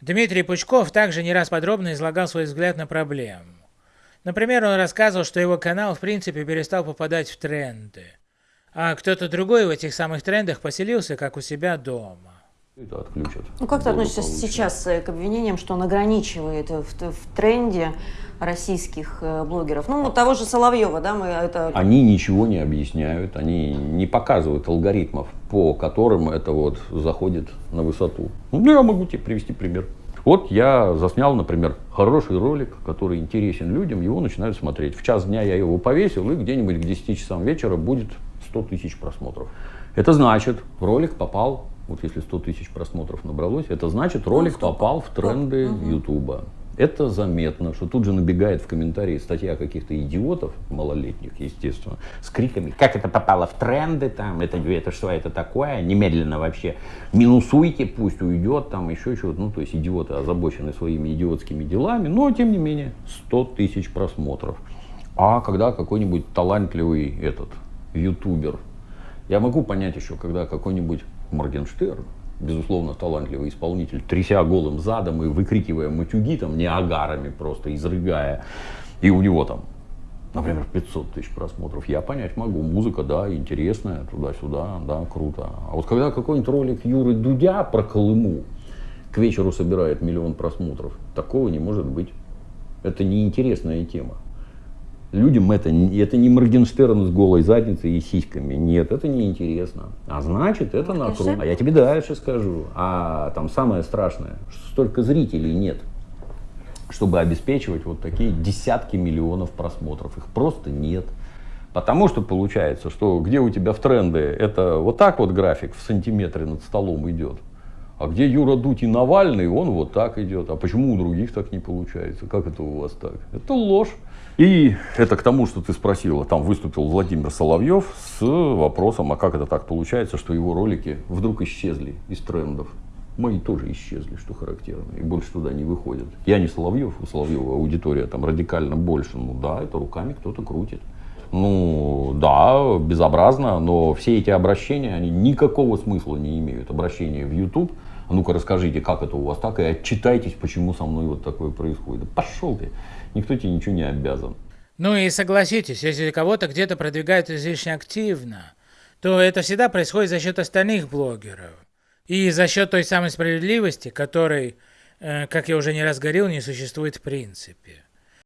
Дмитрий Пучков также не раз подробно излагал свой взгляд на проблему. Например, он рассказывал, что его канал в принципе перестал попадать в тренды, а кто-то другой в этих самых трендах поселился как у себя дома. Это отключат. Ну как ты относишься сейчас э, к обвинениям, что он ограничивает в, в тренде российских э, блогеров? Ну, того же Соловьева, да, мы это... Они ничего не объясняют, они не показывают алгоритмов, по которым это вот заходит на высоту. Ну, я могу тебе привести пример. Вот я заснял, например, хороший ролик, который интересен людям, его начинают смотреть. В час дня я его повесил, и где-нибудь к 10 часам вечера будет 100 тысяч просмотров. Это значит, ролик попал вот если 100 тысяч просмотров набралось, это значит ролик ну, попал в тренды Ютуба. Это заметно, что тут же набегает в комментарии статья каких-то идиотов, малолетних, естественно, с криками, как это попало в тренды, там, это, это что это такое, немедленно вообще минусуйте, пусть уйдет, там, еще чего-то. Ну, то есть идиоты озабочены своими идиотскими делами, но, тем не менее, 100 тысяч просмотров. А когда какой-нибудь талантливый этот ютубер, я могу понять еще, когда какой-нибудь Моргенштерн, безусловно, талантливый исполнитель, тряся голым задом и выкрикивая матюги, там, не агарами просто, изрыгая. И у него там, например, 500 тысяч просмотров. Я понять могу. Музыка, да, интересная, туда-сюда, да, круто. А вот когда какой-нибудь ролик Юры Дудя про Колыму к вечеру собирает миллион просмотров, такого не может быть. Это неинтересная тема. Людям это, это не Моргенштерн с голой задницей и сиськами. Нет, это неинтересно. А значит, это накрут. А я тебе дальше скажу. А там самое страшное, что столько зрителей нет, чтобы обеспечивать вот такие десятки миллионов просмотров. Их просто нет. Потому что получается, что где у тебя в тренды, это вот так вот график в сантиметре над столом идет. А где Юра Дудь и Навальный, он вот так идет. А почему у других так не получается? Как это у вас так? Это ложь. И это к тому, что ты спросила, там выступил Владимир Соловьев с вопросом, а как это так получается, что его ролики вдруг исчезли из трендов. Мои тоже исчезли, что характерно, и больше туда не выходят. Я не Соловьев, у Соловьева аудитория там радикально больше. Ну да, это руками кто-то крутит. Ну да, безобразно, но все эти обращения, они никакого смысла не имеют. Обращения в YouTube, а ну-ка расскажите, как это у вас так, и отчитайтесь, почему со мной вот такое происходит. пошел ты никто тебе ничего не обязан. Ну и согласитесь, если кого-то где-то продвигают излишне активно, то это всегда происходит за счет остальных блогеров. И за счет той самой справедливости, которой, э, как я уже не раз говорил, не существует в принципе.